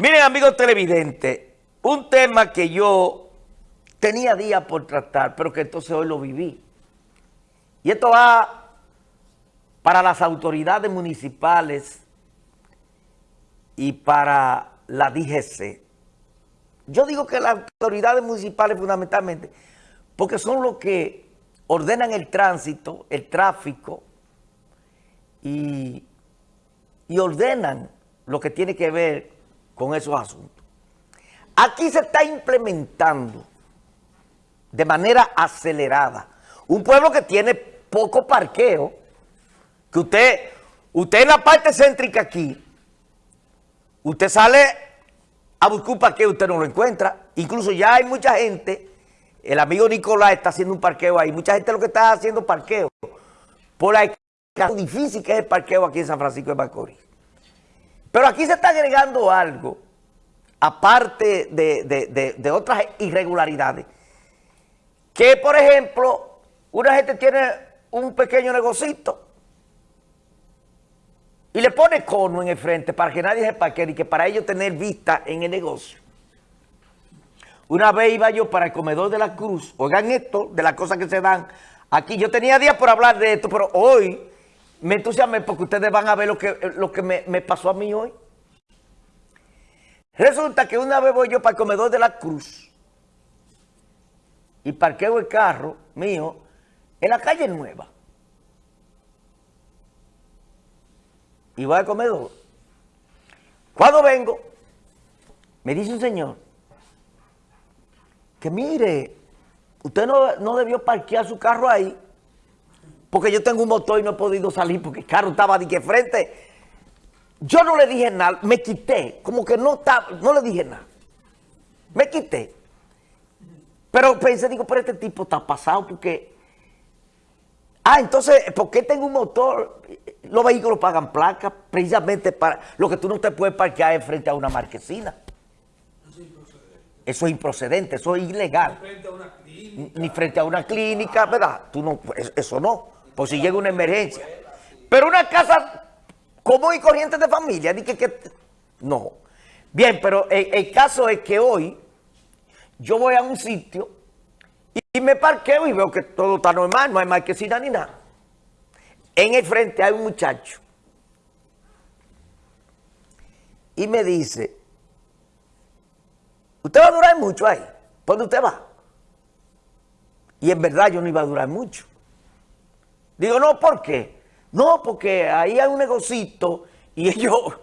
Miren, amigos televidentes, un tema que yo tenía días por tratar, pero que entonces hoy lo viví. Y esto va para las autoridades municipales y para la DGC. Yo digo que las autoridades municipales fundamentalmente, porque son los que ordenan el tránsito, el tráfico y, y ordenan lo que tiene que ver con esos asuntos. Aquí se está implementando de manera acelerada un pueblo que tiene poco parqueo, que usted, usted en la parte céntrica aquí, usted sale a buscar un parqueo, usted no lo encuentra. Incluso ya hay mucha gente, el amigo Nicolás está haciendo un parqueo ahí, mucha gente lo que está haciendo parqueo, por la difícil que es el parqueo aquí en San Francisco de Macorís. Pero aquí se está agregando algo, aparte de, otras irregularidades, que por ejemplo, una gente tiene un pequeño negocito y le pone cono en el frente para que nadie se parquee y que para ellos tener vista en el negocio. Una vez iba yo para el comedor de la Cruz, oigan esto, de las cosas que se dan aquí. Yo tenía días por hablar de esto, pero hoy me entusiasmé porque ustedes van a ver lo que, lo que me, pasó a mí hoy. Resulta que una vez voy yo para el comedor de la Cruz y parqueo el carro mío en la calle Nueva. Y voy al comedor. Cuando vengo, me dice un señor que mire, usted no, no debió parquear su carro ahí porque yo tengo un motor y no he podido salir porque el carro estaba de que frente. Yo no le dije nada, me quité, como que no estaba, no le dije nada. Me quité. Pero pensé, digo, pero este tipo está pasado porque... Ah, entonces, ¿por qué tengo un motor? Los vehículos pagan placas precisamente para lo que tú no te puedes parquear frente a una marquesina. Eso es improcedente, eso es ilegal. Ni frente a una clínica. Ni frente a una clínica, ¿verdad? Tú no, eso no por si llega una emergencia. Pero una casa común y corriente de familia, que, que, no. Bien, pero el, caso es que hoy yo voy a un sitio y, me parqueo y veo que todo está normal, no hay marquesina ni nada. En el frente hay un muchacho y me dice, usted va a durar mucho ahí, ¿dónde usted va? Y en verdad yo no iba a durar mucho. Digo, no, ¿por qué? No, porque ahí hay un negocito y yo...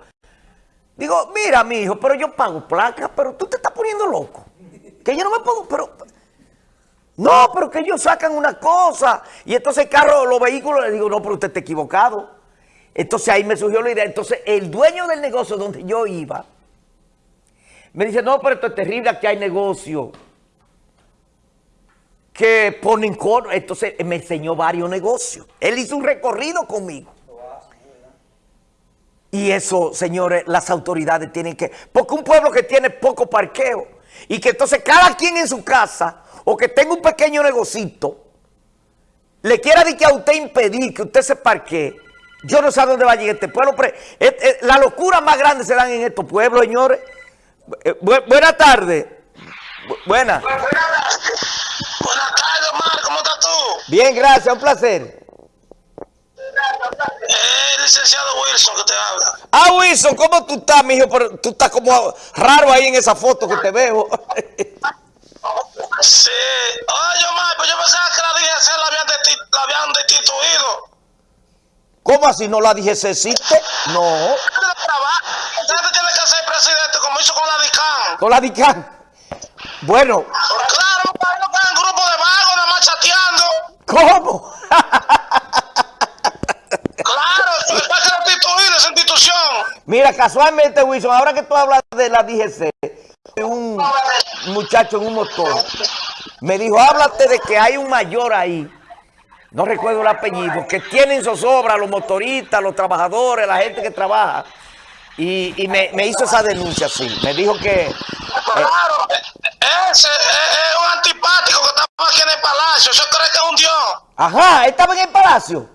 Digo, mira, mi hijo, pero yo pago placa, pero tú te estás poniendo loco. Que yo no me puedo, pero... No, pero que ellos sacan una cosa. Y entonces el carro, los vehículos, le digo, no, pero usted está equivocado. Entonces ahí me surgió la idea. Entonces el dueño del negocio donde yo iba, me dice, no, pero esto es terrible, aquí hay negocio que ponen cono. Entonces me enseñó varios negocios. Él hizo un recorrido conmigo. Y eso, señores, las autoridades tienen que... Porque un pueblo que tiene poco parqueo y que entonces cada quien en su casa o que tenga un pequeño negocito le quiera decir que a usted impedir que usted se parquee, yo no sé a dónde va a llegar este pueblo. La locura más grande se dan en estos pueblos, señores. Eh, buenas tardes. Buenas. Buenas tardes, Omar, ¿cómo estás tú? Bien, gracias, un placer. Eh, licenciado Wilson que te habla. Ah, Wilson, ¿cómo tú estás, mijo? Tú estás como raro ahí en esa foto que te veo. sí. Oye, Omar, pues yo pensaba que la DGC la habían, la habían destituido. ¿Cómo así no la DGC existe? No. Usted tiene que ser presidente como hizo con la DICAN. Con la DICAN. Bueno. Claro, un grupo de vagos nada más chateando. ¿Cómo? claro, es para que esa institución. Mira, casualmente, Wilson, ahora que tú hablas de la DGC, un muchacho en un motor me dijo, háblate de que hay un mayor ahí, no recuerdo el apellido, que tienen zozobra los motoristas, los trabajadores, la gente que trabaja. Y, y me, me, hizo esa denuncia, sí. Me dijo que... Claro, ese es, un antipático que estaba aquí en el palacio. Yo creo que es un dios. Ajá, estaba en el palacio.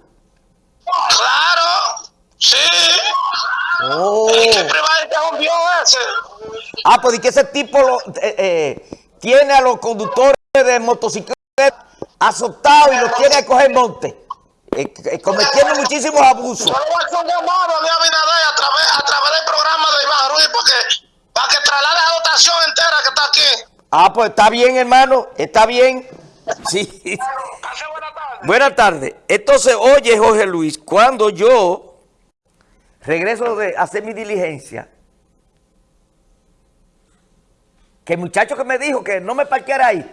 Claro, sí. Oh. Es que es un dios ese. Ah, pues y que ese tipo lo, eh, eh, tiene a los conductores de motocicletas azotados y los tiene a coger monte. Eh, eh, cometiendo muchísimos abusos. Yo voy a hacer un llamado a Luis Abinader a través, a través del programa de Iván Ruiz para que, para que traslade la dotación entera que está aquí. Ah, pues está bien, hermano, está bien. Sí. Buenas tardes. Entonces, oye, Jorge Luis, cuando yo regreso de hacer mi diligencia, que el muchacho que me dijo que no me parqueara ahí,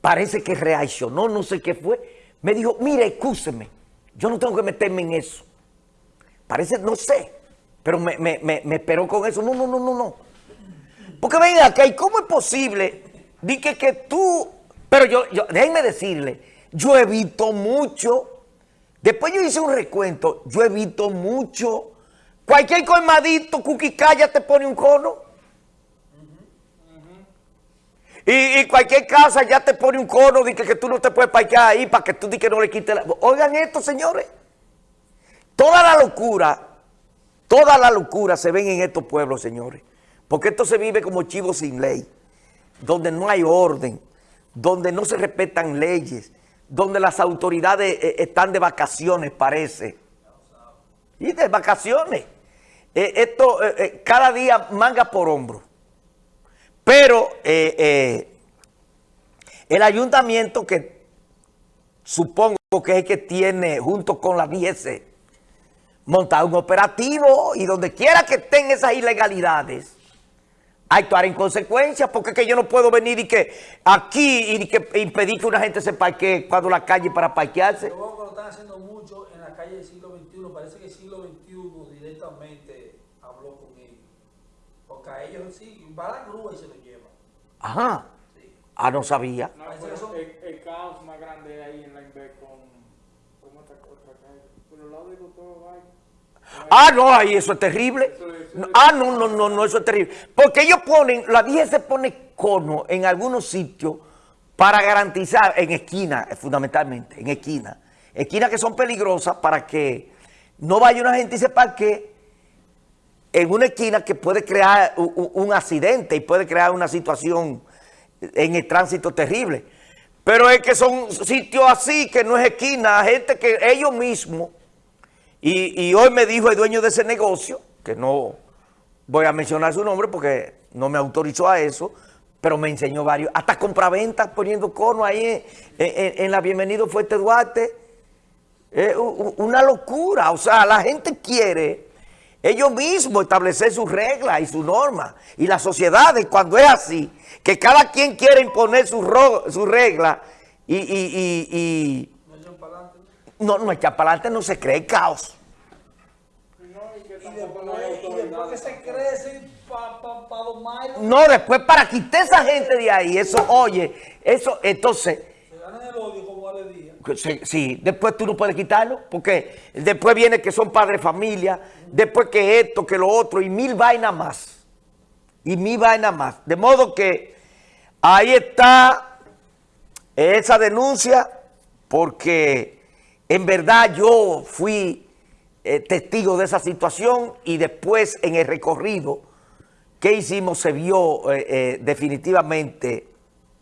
parece que reaccionó, no sé qué fue, me dijo, mire, excúseme, yo no tengo que meterme en eso. Parece, no sé, pero me, me, me, me esperó con eso. No, no, no, no, no. Porque ven acá, ¿y cómo es posible? Di que, que tú, pero yo, yo, déjenme decirle, yo evito mucho, después yo hice un recuento, yo evito mucho, cualquier colmadito, cuquicaya te pone un cono. Y, y cualquier casa ya te pone un cono de que, que tú no te puedes parquear ahí para que tú que no le quites la... Oigan esto, señores. Toda la locura, toda la locura se ven en estos pueblos, señores. Porque esto se vive como chivo sin ley, donde no hay orden, donde no se respetan leyes, donde las autoridades eh, están de vacaciones, parece. Y de vacaciones. Eh, esto, eh, eh, cada día manga por hombro. Pero eh, eh, el ayuntamiento que supongo que es el que tiene, junto con la 10, montado un operativo y donde quiera que estén esas ilegalidades, actuar en consecuencia, porque es que yo no puedo venir y que aquí y que impedir que una gente se parquee cuando la calle para parquearse. Yo creo que lo están haciendo mucho en la calle del siglo XXI. Parece que el siglo XXI directamente habló con ellos. Porque a ellos sí, va a la grúa y se lo lleva. Ajá. Ah, no sabía. No, son- el, el caos más grande ahí en la Inver con, con otra, otra calle. Por el lado de doctor Valle. Ah, no, ahí eso es terrible. Ah, no, no, no, no, eso es terrible. Porque ellos ponen, la 10 se pone cono en algunos sitios para garantizar, en esquina, eh, fundamentalmente, en esquina. Esquinas que son peligrosas para que no vaya una gente y se parque en una esquina que puede crear u- u- un accidente y puede crear una situación en el tránsito terrible. Pero es que son sitios así, que no es esquina, gente que ellos mismos y, hoy me dijo el dueño de ese negocio, que no voy a mencionar su nombre porque no me autorizó a eso, pero me enseñó varios, hasta compraventas poniendo cono ahí en, la Bienvenido Fuerte Duarte. U- una locura, o sea, la gente quiere ellos mismos establecer sus reglas y sus normas. Y las sociedades, cuando es así, que cada quien quiere imponer sus sus reglas y No echan para adelante. No, no adelante no se cree caos. No, después, para quitar esa gente de ahí, eso, oye, eso, entonces, sí, sí, después tú no puedes quitarlo, porque después viene que son padres familia, después que esto, que lo otro, y mil vainas más, y mil vainas más. De modo que ahí está esa denuncia, porque en verdad yo fui eh, testigo de esa situación y después en el recorrido que hicimos se vio eh, eh, definitivamente